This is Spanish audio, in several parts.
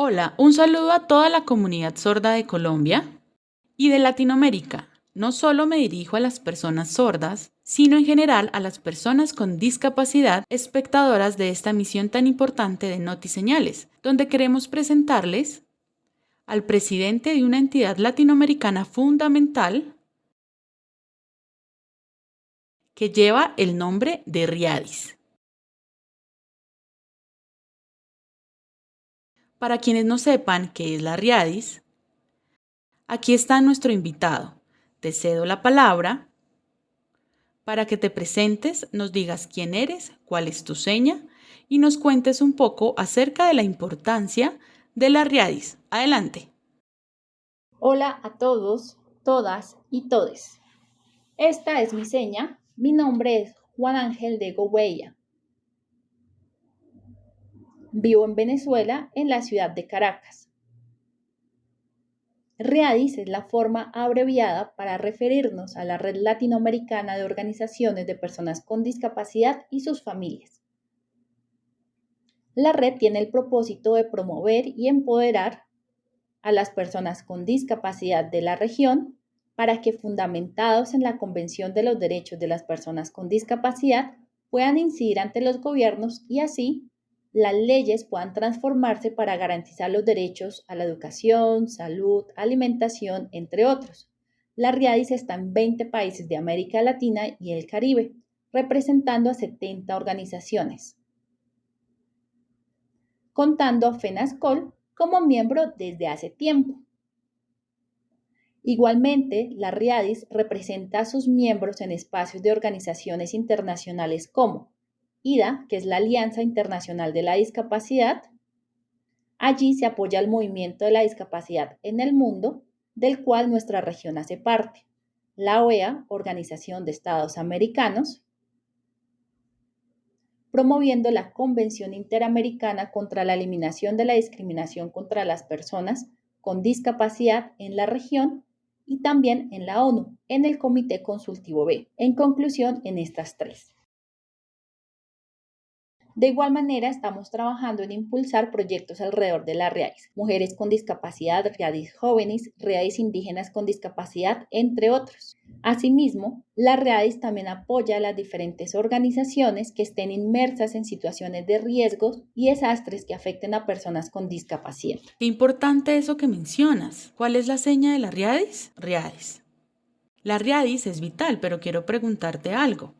Hola, un saludo a toda la comunidad sorda de Colombia y de Latinoamérica. No solo me dirijo a las personas sordas, sino en general a las personas con discapacidad espectadoras de esta misión tan importante de Notiseñales, donde queremos presentarles al presidente de una entidad latinoamericana fundamental que lleva el nombre de Riadis. Para quienes no sepan qué es la Riadis, aquí está nuestro invitado. Te cedo la palabra para que te presentes, nos digas quién eres, cuál es tu seña y nos cuentes un poco acerca de la importancia de la Riadis. Adelante. Hola a todos, todas y todes. Esta es mi seña. Mi nombre es Juan Ángel de Gouveia. Vivo en Venezuela, en la ciudad de Caracas. READIS es la forma abreviada para referirnos a la Red Latinoamericana de Organizaciones de Personas con Discapacidad y sus familias. La red tiene el propósito de promover y empoderar a las personas con discapacidad de la región para que, fundamentados en la Convención de los Derechos de las Personas con Discapacidad, puedan incidir ante los gobiernos y así las leyes puedan transformarse para garantizar los derechos a la educación, salud, alimentación, entre otros. La RIADIS está en 20 países de América Latina y el Caribe, representando a 70 organizaciones, contando a FENASCOL como miembro desde hace tiempo. Igualmente, la RIADIS representa a sus miembros en espacios de organizaciones internacionales como IDA, que es la Alianza Internacional de la Discapacidad. Allí se apoya el movimiento de la discapacidad en el mundo, del cual nuestra región hace parte. La OEA, Organización de Estados Americanos, promoviendo la Convención Interamericana contra la Eliminación de la Discriminación contra las Personas con Discapacidad en la región y también en la ONU, en el Comité Consultivo B. En conclusión, en estas tres. De igual manera, estamos trabajando en impulsar proyectos alrededor de la READIS, mujeres con discapacidad, READIS jóvenes, READIS indígenas con discapacidad, entre otros. Asimismo, la READIS también apoya a las diferentes organizaciones que estén inmersas en situaciones de riesgos y desastres que afecten a personas con discapacidad. Qué importante eso que mencionas. ¿Cuál es la seña de la READIS? READIS. La READIS es vital, pero quiero preguntarte algo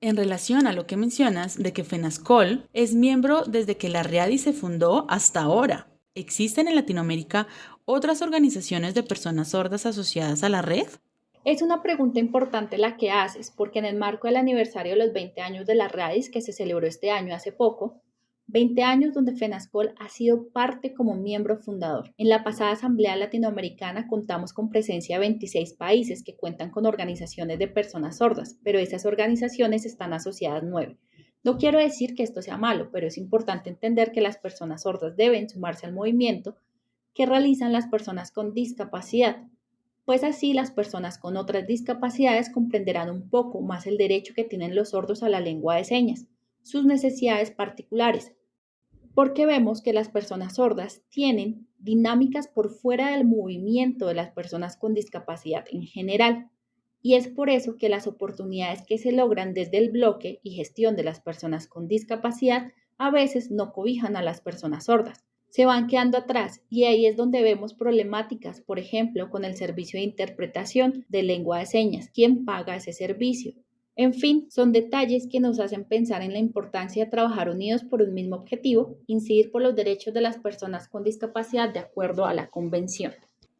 en relación a lo que mencionas de que FENASCOL es miembro desde que la RIADI se fundó hasta ahora. ¿Existen en Latinoamérica otras organizaciones de personas sordas asociadas a la red? Es una pregunta importante la que haces, porque en el marco del aniversario de los 20 años de la RADIS, que se celebró este año hace poco, 20 años donde FENASCOL ha sido parte como miembro fundador. En la pasada Asamblea Latinoamericana contamos con presencia de 26 países que cuentan con organizaciones de personas sordas, pero esas organizaciones están asociadas nueve. No quiero decir que esto sea malo, pero es importante entender que las personas sordas deben sumarse al movimiento que realizan las personas con discapacidad, pues así las personas con otras discapacidades comprenderán un poco más el derecho que tienen los sordos a la lengua de señas, sus necesidades particulares, porque vemos que las personas sordas tienen dinámicas por fuera del movimiento de las personas con discapacidad en general. Y es por eso que las oportunidades que se logran desde el bloque y gestión de las personas con discapacidad a veces no cobijan a las personas sordas. Se van quedando atrás y ahí es donde vemos problemáticas, por ejemplo, con el servicio de interpretación de lengua de señas. ¿Quién paga ese servicio? En fin, son detalles que nos hacen pensar en la importancia de trabajar unidos por un mismo objetivo, incidir por los derechos de las personas con discapacidad de acuerdo a la Convención.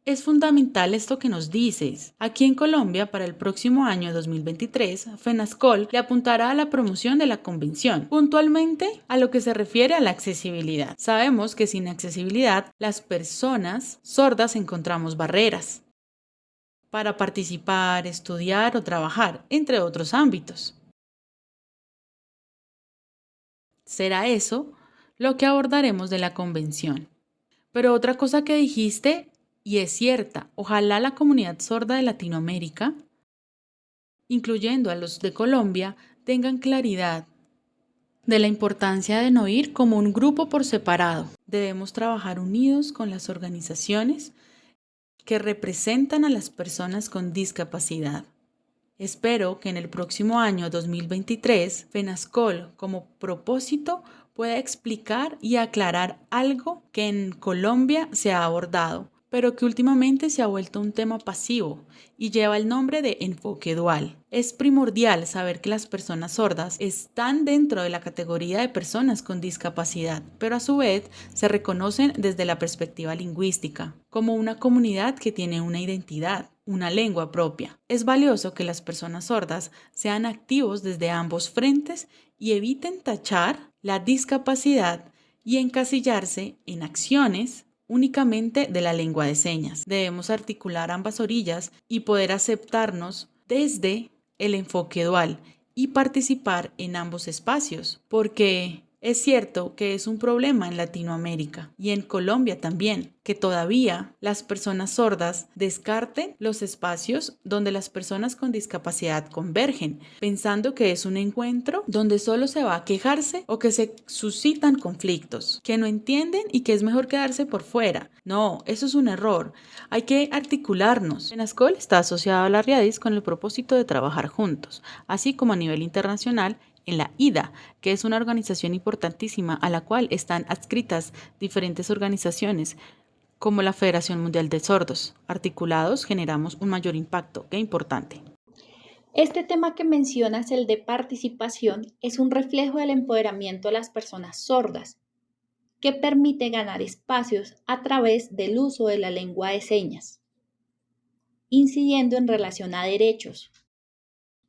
Es fundamental esto que nos dices. Aquí en Colombia, para el próximo año 2023, FENASCOL le apuntará a la promoción de la convención, puntualmente a lo que se refiere a la accesibilidad. Sabemos que sin accesibilidad, las personas sordas encontramos barreras, para participar, estudiar o trabajar, entre otros ámbitos. Será eso lo que abordaremos de la convención. Pero otra cosa que dijiste, y es cierta, ojalá la comunidad sorda de Latinoamérica, incluyendo a los de Colombia, tengan claridad de la importancia de no ir como un grupo por separado. Debemos trabajar unidos con las organizaciones que representan a las personas con discapacidad. Espero que en el próximo año 2023 FENASCOL como propósito pueda explicar y aclarar algo que en Colombia se ha abordado, pero que últimamente se ha vuelto un tema pasivo y lleva el nombre de enfoque dual. Es primordial saber que las personas sordas están dentro de la categoría de personas con discapacidad, pero a su vez se reconocen desde la perspectiva lingüística, como una comunidad que tiene una identidad, una lengua propia. Es valioso que las personas sordas sean activos desde ambos frentes y eviten tachar la discapacidad y encasillarse en acciones únicamente de la lengua de señas. Debemos articular ambas orillas y poder aceptarnos desde el enfoque dual y participar en ambos espacios, porque es cierto que es un problema en Latinoamérica y en Colombia también, que todavía las personas sordas descarten los espacios donde las personas con discapacidad convergen, pensando que es un encuentro donde solo se va a quejarse o que se suscitan conflictos, que no entienden y que es mejor quedarse por fuera. No, eso es un error. Hay que articularnos. Penascol está asociado a la RIADIS con el propósito de trabajar juntos, así como a nivel internacional en la IDA, que es una organización importantísima a la cual están adscritas diferentes organizaciones como la Federación Mundial de Sordos. Articulados generamos un mayor impacto. Qué importante. Este tema que mencionas, el de participación, es un reflejo del empoderamiento de las personas sordas, que permite ganar espacios a través del uso de la lengua de señas, incidiendo en relación a derechos,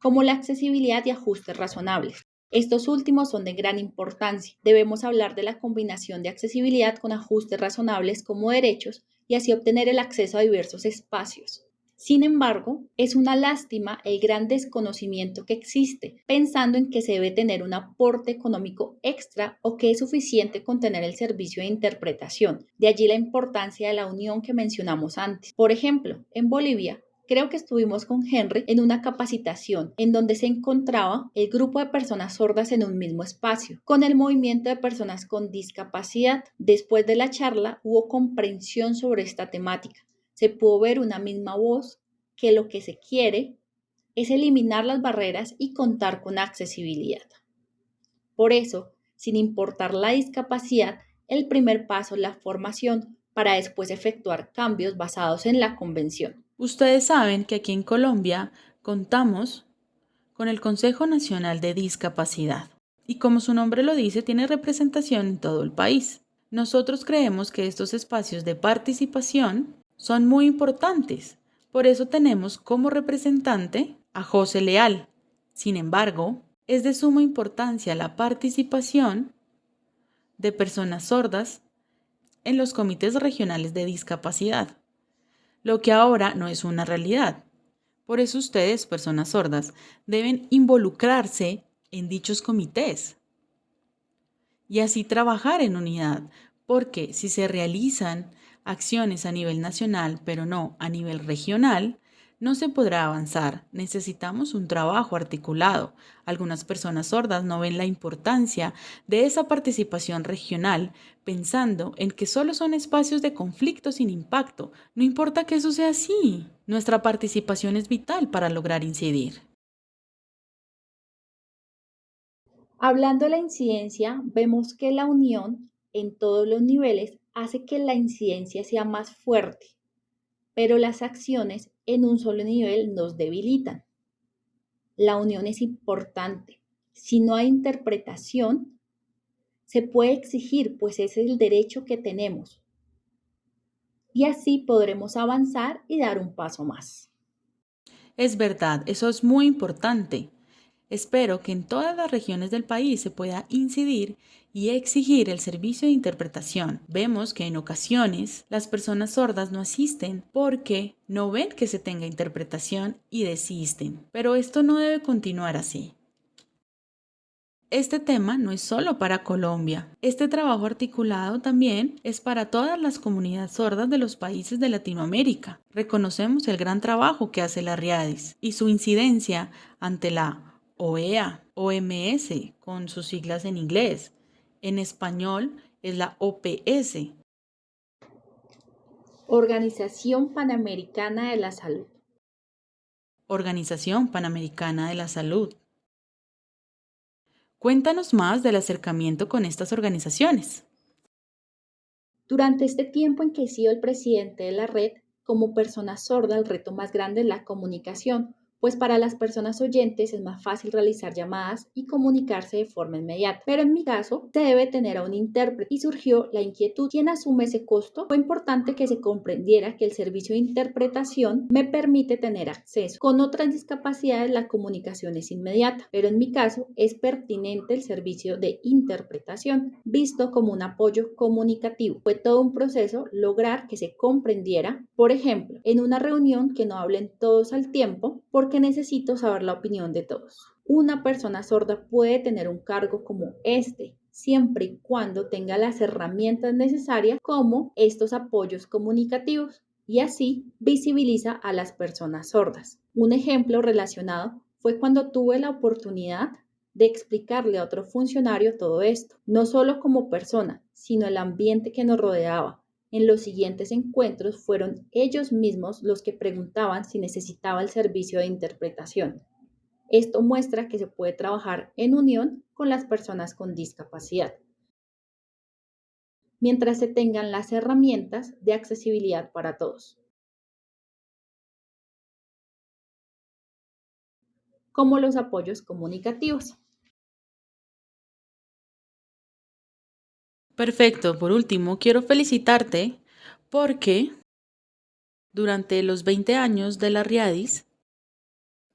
como la accesibilidad y ajustes razonables. Estos últimos son de gran importancia. Debemos hablar de la combinación de accesibilidad con ajustes razonables como derechos y así obtener el acceso a diversos espacios. Sin embargo, es una lástima el gran desconocimiento que existe, pensando en que se debe tener un aporte económico extra o que es suficiente con tener el servicio de interpretación. De allí la importancia de la unión que mencionamos antes. Por ejemplo, en Bolivia, Creo que estuvimos con Henry en una capacitación en donde se encontraba el grupo de personas sordas en un mismo espacio, con el movimiento de personas con discapacidad. Después de la charla hubo comprensión sobre esta temática. Se pudo ver una misma voz que lo que se quiere es eliminar las barreras y contar con accesibilidad. Por eso, sin importar la discapacidad, el primer paso es la formación para después efectuar cambios basados en la convención. Ustedes saben que aquí en Colombia contamos con el Consejo Nacional de Discapacidad y como su nombre lo dice, tiene representación en todo el país. Nosotros creemos que estos espacios de participación son muy importantes, por eso tenemos como representante a José Leal. Sin embargo, es de suma importancia la participación de personas sordas en los comités regionales de discapacidad lo que ahora no es una realidad. Por eso ustedes, personas sordas, deben involucrarse en dichos comités y así trabajar en unidad, porque si se realizan acciones a nivel nacional, pero no a nivel regional, no se podrá avanzar. Necesitamos un trabajo articulado. Algunas personas sordas no ven la importancia de esa participación regional, pensando en que solo son espacios de conflicto sin impacto. No importa que eso sea así. Nuestra participación es vital para lograr incidir. Hablando de la incidencia, vemos que la unión en todos los niveles hace que la incidencia sea más fuerte, pero las acciones en un solo nivel nos debilitan. La unión es importante. Si no hay interpretación, se puede exigir, pues ese es el derecho que tenemos. Y así podremos avanzar y dar un paso más. Es verdad, eso es muy importante. Espero que en todas las regiones del país se pueda incidir y exigir el servicio de interpretación. Vemos que en ocasiones las personas sordas no asisten porque no ven que se tenga interpretación y desisten. Pero esto no debe continuar así. Este tema no es solo para Colombia. Este trabajo articulado también es para todas las comunidades sordas de los países de Latinoamérica. Reconocemos el gran trabajo que hace la RIADIS y su incidencia ante la OEA, OMS, con sus siglas en inglés. En español es la OPS. Organización Panamericana de la Salud. Organización Panamericana de la Salud. Cuéntanos más del acercamiento con estas organizaciones. Durante este tiempo en que he sido el presidente de la red, como persona sorda, el reto más grande es la comunicación, pues para las personas oyentes es más fácil realizar llamadas y comunicarse de forma inmediata. Pero en mi caso, se debe tener a un intérprete y surgió la inquietud. ¿Quién asume ese costo? Fue importante que se comprendiera que el servicio de interpretación me permite tener acceso. Con otras discapacidades la comunicación es inmediata, pero en mi caso es pertinente el servicio de interpretación, visto como un apoyo comunicativo. Fue todo un proceso lograr que se comprendiera, por ejemplo, en una reunión que no hablen todos al tiempo, porque que necesito saber la opinión de todos. Una persona sorda puede tener un cargo como este, siempre y cuando tenga las herramientas necesarias como estos apoyos comunicativos y así visibiliza a las personas sordas. Un ejemplo relacionado fue cuando tuve la oportunidad de explicarle a otro funcionario todo esto, no solo como persona, sino el ambiente que nos rodeaba, en los siguientes encuentros fueron ellos mismos los que preguntaban si necesitaba el servicio de interpretación. Esto muestra que se puede trabajar en unión con las personas con discapacidad, mientras se tengan las herramientas de accesibilidad para todos. como los apoyos comunicativos. Perfecto. Por último, quiero felicitarte porque durante los 20 años de la RIADIS,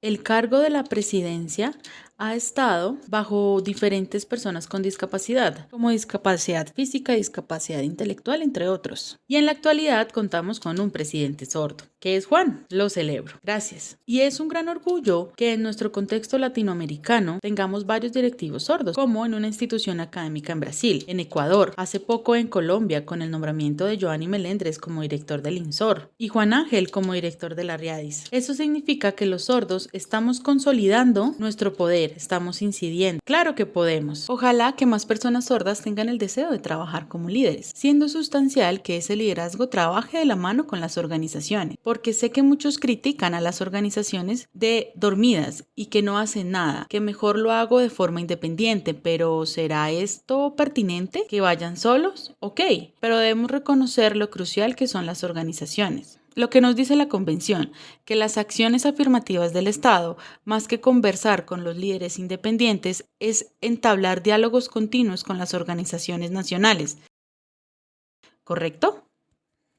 el cargo de la presidencia ha estado bajo diferentes personas con discapacidad, como discapacidad física, discapacidad intelectual, entre otros. Y en la actualidad contamos con un presidente sordo, que es Juan. Lo celebro. Gracias. Y es un gran orgullo que en nuestro contexto latinoamericano tengamos varios directivos sordos, como en una institución académica en Brasil, en Ecuador, hace poco en Colombia con el nombramiento de Joanny Melendres como director del INSOR y Juan Ángel como director de la RIADIS. Eso significa que los sordos estamos consolidando nuestro poder estamos incidiendo. Claro que podemos. Ojalá que más personas sordas tengan el deseo de trabajar como líderes, siendo sustancial que ese liderazgo trabaje de la mano con las organizaciones, porque sé que muchos critican a las organizaciones de dormidas y que no hacen nada, que mejor lo hago de forma independiente, pero ¿será esto pertinente? ¿Que vayan solos? Ok, pero debemos reconocer lo crucial que son las organizaciones. Lo que nos dice la Convención, que las acciones afirmativas del Estado, más que conversar con los líderes independientes, es entablar diálogos continuos con las organizaciones nacionales. ¿Correcto?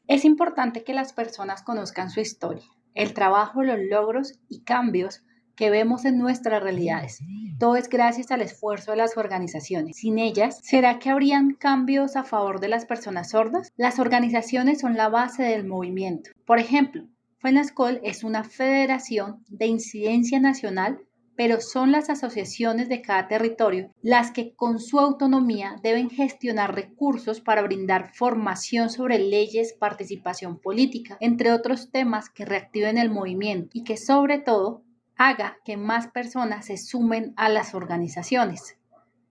Es importante que las personas conozcan su historia, el trabajo, los logros y cambios que vemos en nuestras realidades. Todo es gracias al esfuerzo de las organizaciones. Sin ellas, ¿será que habrían cambios a favor de las personas sordas? Las organizaciones son la base del movimiento. Por ejemplo, FENASCOL es una federación de incidencia nacional pero son las asociaciones de cada territorio las que con su autonomía deben gestionar recursos para brindar formación sobre leyes, participación política, entre otros temas que reactiven el movimiento y que sobre todo haga que más personas se sumen a las organizaciones.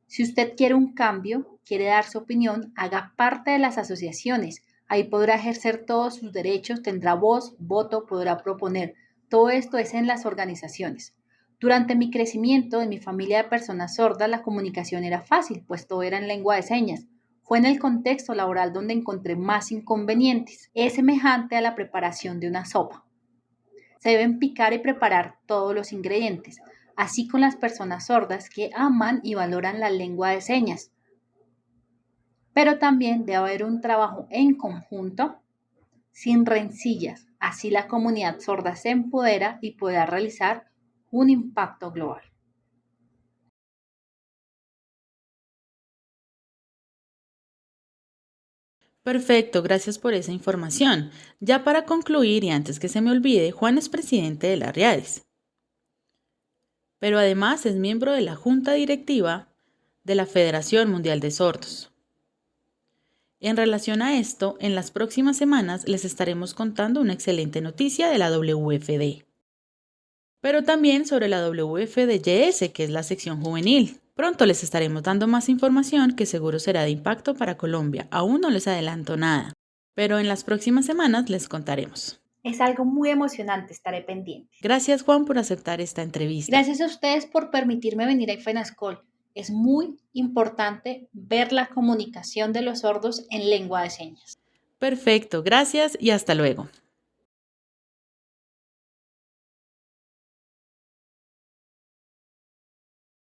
Si usted quiere un cambio, quiere dar su opinión, haga parte de las asociaciones. Ahí podrá ejercer todos sus derechos, tendrá voz, voto, podrá proponer. Todo esto es en las organizaciones. Durante mi crecimiento en mi familia de personas sordas, la comunicación era fácil, pues todo era en lengua de señas. Fue en el contexto laboral donde encontré más inconvenientes. Es semejante a la preparación de una sopa. Deben picar y preparar todos los ingredientes, así con las personas sordas que aman y valoran la lengua de señas. Pero también debe haber un trabajo en conjunto, sin rencillas. Así la comunidad sorda se empodera y pueda realizar un impacto global. Perfecto, gracias por esa información. Ya para concluir y antes que se me olvide, Juan es presidente de la RIADES, pero además es miembro de la Junta Directiva de la Federación Mundial de Sordos. En relación a esto, en las próximas semanas les estaremos contando una excelente noticia de la WFD. pero también sobre la WFDYS, que es la sección juvenil. Pronto les estaremos dando más información que seguro será de impacto para Colombia. Aún no les adelanto nada, pero en las próximas semanas les contaremos. Es algo muy emocionante, estaré pendiente. Gracias Juan por aceptar esta entrevista. Gracias a ustedes por permitirme venir a FENASCOL. Es muy importante ver la comunicación de los sordos en lengua de señas. Perfecto, gracias y hasta luego.